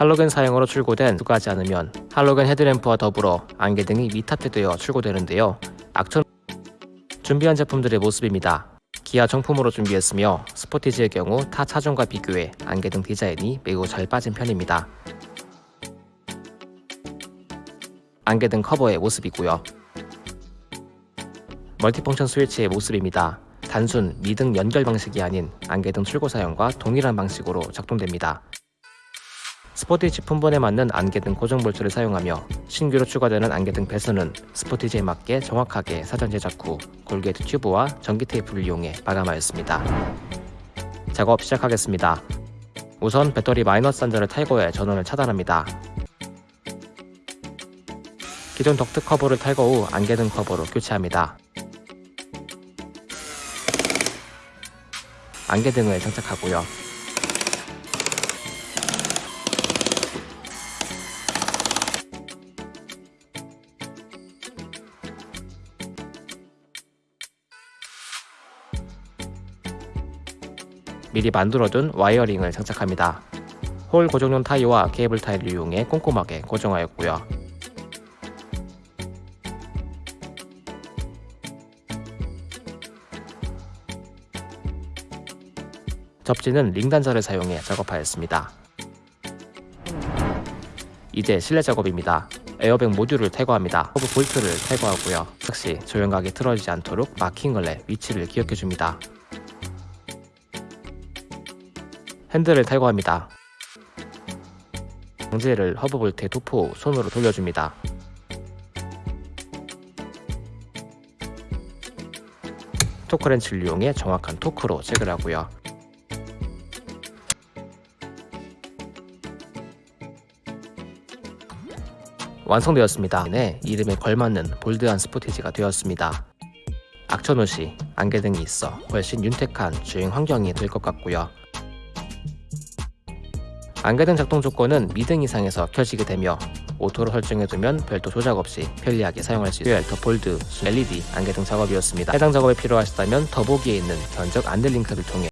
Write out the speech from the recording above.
할로겐 사양으로 출고된 추가하지 않으면 할로겐 헤드램프와 더불어 안개 등이 미탑재되어 출고되는데요. 악천 준비한 제품들의 모습입니다. 기아 정품으로 준비했으며 스포티지의 경우 타 차종과 비교해 안개 등 디자인이 매우 잘 빠진 편입니다. 안개 등 커버의 모습이고요. multifunction 스위치의 모습입니다. 단순 미등 연결 방식이 아닌 안개등 출고 사양과 동일한 방식으로 작동됩니다. 스포티지 품번에 맞는 안개 등 고정 볼트를 사용하며 신규로 추가되는 안개 등 배선은 스포티지에 맞게 정확하게 사전 제작 후 corrugate 튜브와 전기 테이프를 이용해 마감하였습니다. 작업 시작하겠습니다. 우선 배터리 마이너스 단자를 탈거해 전원을 차단합니다. 기존 덕트 커버를 탈거 후 안개 등 커버로 교체합니다. 안개 등을 장착하고요. 미리 만들어둔 wiring을 장착합니다. hole 고정용 타이와 케이블 타이를 이용해 꼼꼼하게 고정하였고요. 접지는 링 단자를 사용해 작업하였습니다. 이제 실내 작업입니다. 에어백 모듈을 탈거합니다. 허브 볼트를 탈거하고요. 즉시 조향각이 틀어지지 않도록 마킹을 내 위치를 기억해줍니다. 핸들을 탈거합니다. 방지를 허브 볼트에 도포 후 손으로 돌려줍니다. 토크렌치를 이용해 정확한 토크로 체결하고요. 완성되었습니다. 네, 이름에 걸맞는 bold한 스포티지가 되었습니다. 악천후시 안개등이 있어 훨씬 윤택한 주행 환경이 될 것 같고요. 안개등 작동 조건은 미등 이상에서 켜지게 되며 auto로 설정해두면 별도 조작 없이 편리하게 사용할 수 있어요. the bold LED 안개등 작업이었습니다. 해당 작업에 필요하시다면 더보기에 있는 견적 안내 링크를 통해